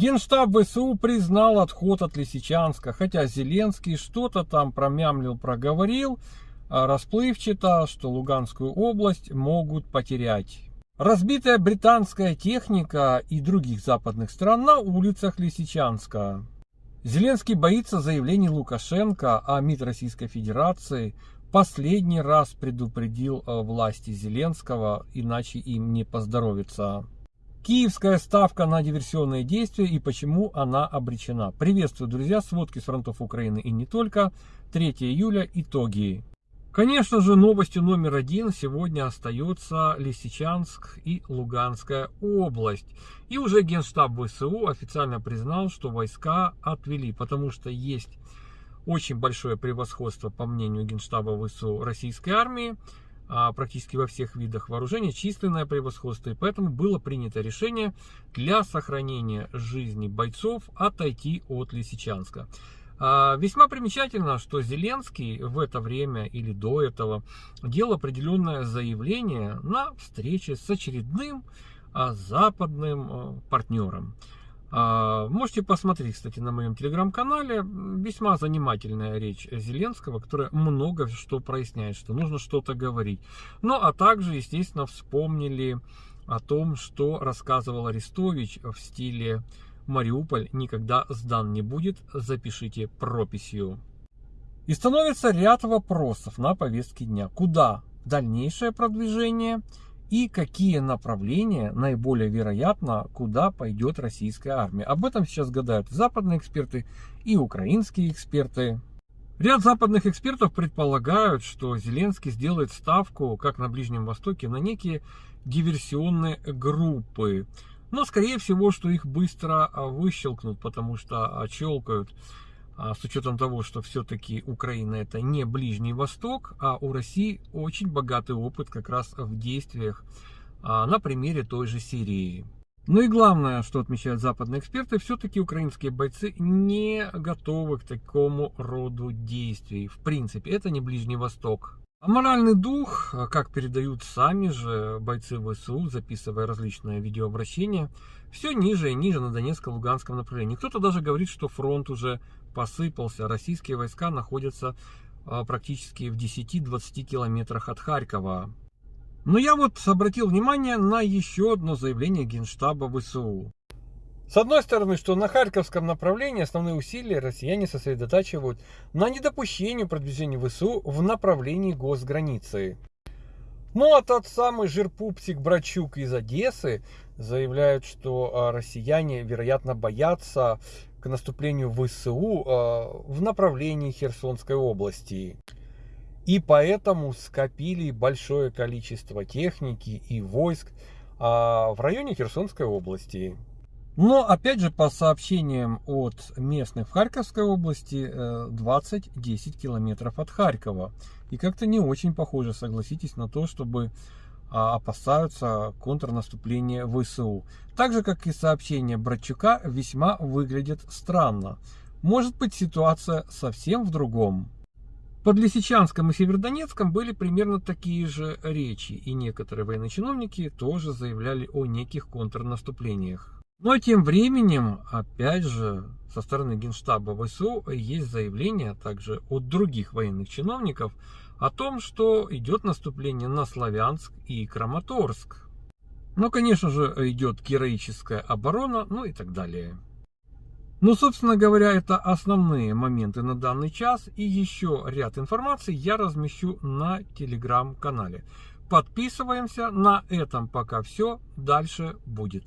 Генштаб ВСУ признал отход от Лисичанска, хотя Зеленский что-то там промямлил, проговорил, а расплывчато, что Луганскую область могут потерять. Разбитая британская техника и других западных стран на улицах Лисичанска. Зеленский боится заявлений Лукашенко, а МИД Российской Федерации последний раз предупредил э, власти Зеленского, иначе им не поздоровится. Киевская ставка на диверсионные действия и почему она обречена. Приветствую, друзья, сводки с фронтов Украины и не только. 3 июля, итоги. Конечно же, новостью номер один сегодня остается Лисичанск и Луганская область. И уже Генштаб ВСУ официально признал, что войска отвели, потому что есть очень большое превосходство, по мнению Генштаба ВСУ, российской армии, практически во всех видах вооружения, численное превосходство. И поэтому было принято решение для сохранения жизни бойцов отойти от Лисичанска. А, весьма примечательно, что Зеленский в это время или до этого делал определенное заявление на встрече с очередным а, западным партнером. А, можете посмотреть, кстати, на моем телеграм-канале. Весьма занимательная речь Зеленского, которая много что проясняет, что нужно что-то говорить. Ну, а также, естественно, вспомнили о том, что рассказывал Арестович в стиле «Мариуполь никогда сдан не будет, запишите прописью». И становится ряд вопросов на повестке дня. Куда дальнейшее продвижение – и какие направления наиболее вероятно, куда пойдет российская армия. Об этом сейчас гадают западные эксперты и украинские эксперты. Ряд западных экспертов предполагают, что Зеленский сделает ставку, как на Ближнем Востоке, на некие диверсионные группы. Но, скорее всего, что их быстро выщелкнут, потому что щелкают а с учетом того, что все-таки Украина это не Ближний Восток, а у России очень богатый опыт как раз в действиях а, на примере той же Сирии. Ну и главное, что отмечают западные эксперты, все-таки украинские бойцы не готовы к такому роду действий. В принципе, это не Ближний Восток. А моральный дух, как передают сами же бойцы ВСУ, записывая различные видеообращения, все ниже и ниже на Донецко-Луганском направлении. Кто-то даже говорит, что фронт уже посыпался. Российские войска находятся а, практически в 10-20 километрах от Харькова. Но я вот обратил внимание на еще одно заявление Генштаба ВСУ. С одной стороны, что на Харьковском направлении основные усилия россияне сосредотачивают на недопущении продвижения ВСУ в направлении госграницы. Ну а тот самый жирпупсик Брачук из Одессы заявляет, что а, россияне, вероятно, боятся к наступлению ВСУ а, в направлении Херсонской области. И поэтому скопили большое количество техники и войск а, в районе Херсонской области. Но опять же по сообщениям от местных в Харьковской области 20-10 э, километров от Харькова. И как-то не очень похоже, согласитесь, на то, чтобы а, опасаются контрнаступления ВСУ. Так же, как и сообщения Братчука, весьма выглядят странно. Может быть ситуация совсем в другом. Под Лисичанском и Северодонецком были примерно такие же речи, и некоторые военные чиновники тоже заявляли о неких контрнаступлениях. Но тем временем, опять же, со стороны Генштаба ВСУ есть заявление также от других военных чиновников о том, что идет наступление на Славянск и Краматорск. Ну, конечно же, идет героическая оборона, ну и так далее. Ну, собственно говоря, это основные моменты на данный час. И еще ряд информации я размещу на телеграм-канале. Подписываемся. На этом пока все. Дальше будет.